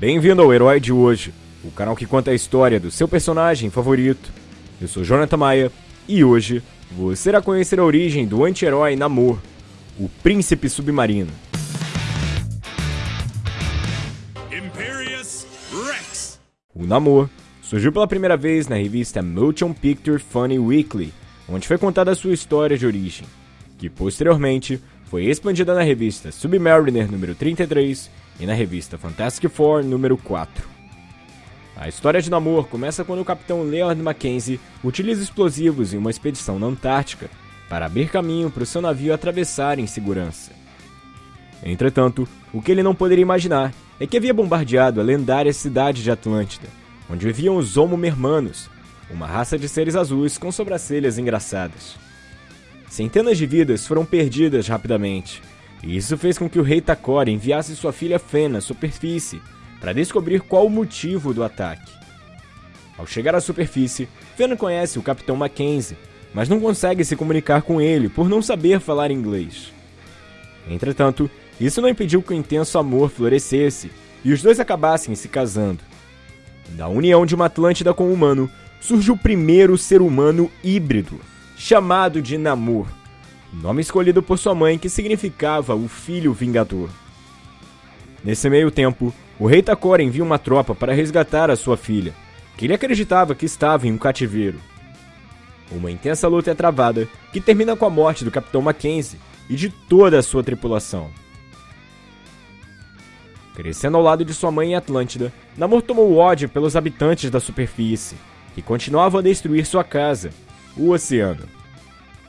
Bem-vindo ao Herói de Hoje, o canal que conta a história do seu personagem favorito. Eu sou Jonathan Maia e hoje você irá conhecer a origem do anti-herói Namor, o Príncipe Submarino. Imperious Rex. O Namor surgiu pela primeira vez na revista Motion Picture Funny Weekly, onde foi contada a sua história de origem, que posteriormente foi expandida na revista Submariner número 33 e na revista Fantastic Four número 4. A história de Namor começa quando o capitão Leonard Mackenzie utiliza explosivos em uma expedição na Antártica para abrir caminho para o seu navio atravessar em segurança. Entretanto, o que ele não poderia imaginar é que havia bombardeado a lendária cidade de Atlântida, onde viviam os Homo Mermanos, uma raça de seres azuis com sobrancelhas engraçadas. Centenas de vidas foram perdidas rapidamente, e isso fez com que o rei Takor enviasse sua filha Fen à superfície para descobrir qual o motivo do ataque. Ao chegar à superfície, Fen conhece o Capitão Mackenzie, mas não consegue se comunicar com ele por não saber falar inglês. Entretanto, isso não impediu que o intenso amor florescesse e os dois acabassem se casando. Da união de uma Atlântida com um humano, surge o primeiro ser humano híbrido, chamado de Namor nome escolhido por sua mãe que significava o Filho Vingador. Nesse meio tempo, o rei Takor envia uma tropa para resgatar a sua filha, que ele acreditava que estava em um cativeiro. Uma intensa luta é travada, que termina com a morte do Capitão Mackenzie e de toda a sua tripulação. Crescendo ao lado de sua mãe em Atlântida, Namor tomou ódio pelos habitantes da superfície, que continuavam a destruir sua casa, o oceano.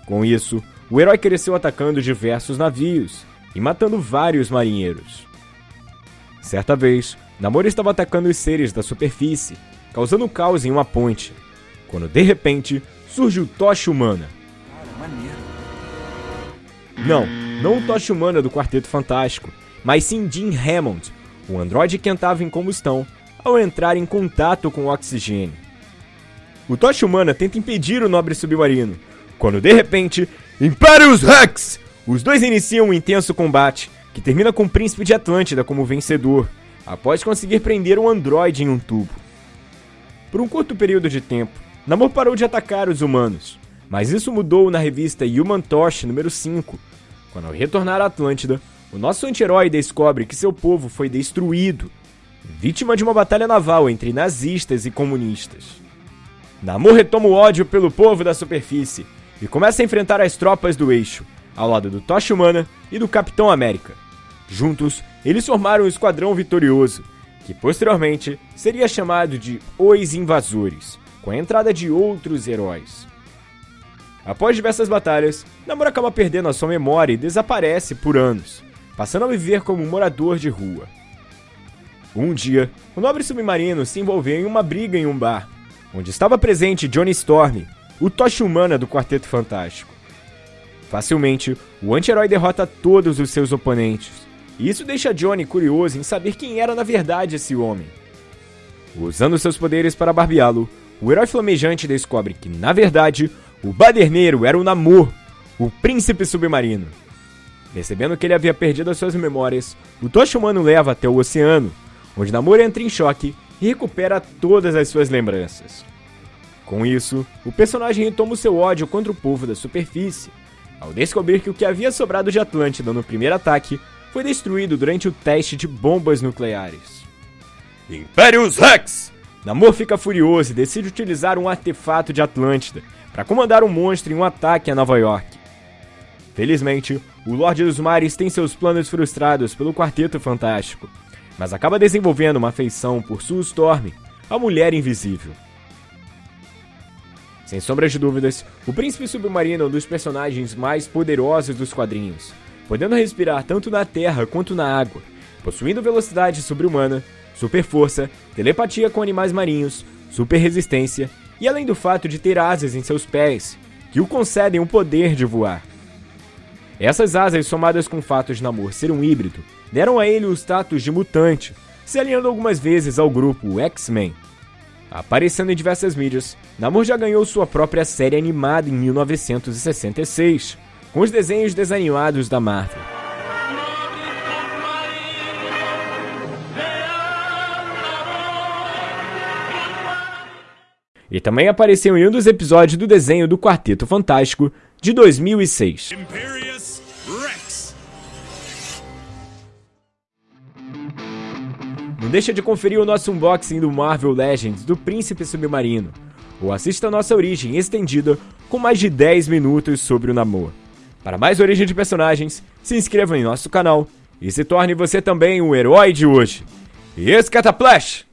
Com isso, o herói cresceu atacando diversos navios e matando vários marinheiros. Certa vez, Namor estava atacando os seres da superfície, causando caos em uma ponte, quando de repente surge o Tocha Humana. Não, não o Tocha Humana do Quarteto Fantástico, mas sim Jim Hammond, o androide que entrava em combustão ao entrar em contato com o oxigênio. O Tocha Humana tenta impedir o nobre submarino, quando de repente, Imperius Rex! Os dois iniciam um intenso combate, que termina com o Príncipe de Atlântida como vencedor, após conseguir prender um androide em um tubo. Por um curto período de tempo, Namor parou de atacar os humanos, mas isso mudou na revista Human Torch número 5, quando ao retornar à Atlântida, o nosso anti-herói descobre que seu povo foi destruído, vítima de uma batalha naval entre nazistas e comunistas. Namor retoma o ódio pelo povo da superfície e começa a enfrentar as tropas do Eixo, ao lado do Tocha Humana e do Capitão América. Juntos, eles formaram um esquadrão vitorioso, que posteriormente seria chamado de Os Invasores, com a entrada de outros heróis. Após diversas batalhas, Namor acaba perdendo a sua memória e desaparece por anos, passando a viver como um morador de rua. Um dia, o nobre submarino se envolveu em uma briga em um bar, onde estava presente Johnny Storm, o Tocha Humana do Quarteto Fantástico. Facilmente, o anti-herói derrota todos os seus oponentes, e isso deixa Johnny curioso em saber quem era na verdade esse homem. Usando seus poderes para barbeá-lo, o herói flamejante descobre que, na verdade, o baderneiro era o Namor, o príncipe submarino. Percebendo que ele havia perdido as suas memórias, o Tocha Humano leva até o oceano, onde Namor entra em choque e recupera todas as suas lembranças. Com isso, o personagem retoma o seu ódio contra o povo da superfície, ao descobrir que o que havia sobrado de Atlântida no primeiro ataque foi destruído durante o teste de bombas nucleares. Imperius Rex! Namor fica furioso e decide utilizar um artefato de Atlântida para comandar um monstro em um ataque a Nova York. Felizmente, o Lorde dos Mares tem seus planos frustrados pelo Quarteto Fantástico, mas acaba desenvolvendo uma afeição por Sue Storm, a Mulher Invisível. Sem sombra de dúvidas, o Príncipe Submarino é um dos personagens mais poderosos dos quadrinhos, podendo respirar tanto na terra quanto na água, possuindo velocidade sobre-humana, super força, telepatia com animais marinhos, super resistência e além do fato de ter asas em seus pés, que o concedem o poder de voar. Essas asas, somadas com o fato de Namor ser um híbrido, deram a ele o status de mutante, se alinhando algumas vezes ao grupo X-Men. Aparecendo em diversas mídias, Namor já ganhou sua própria série animada em 1966, com os desenhos desanimados da Marvel. e também apareceu em um dos episódios do desenho do Quarteto Fantástico de 2006. Imperial. Não deixa de conferir o nosso unboxing do Marvel Legends do Príncipe Submarino, ou assista a nossa origem estendida com mais de 10 minutos sobre o Namor. Para mais origem de personagens, se inscreva em nosso canal e se torne você também um herói de hoje. E esse Cataplash!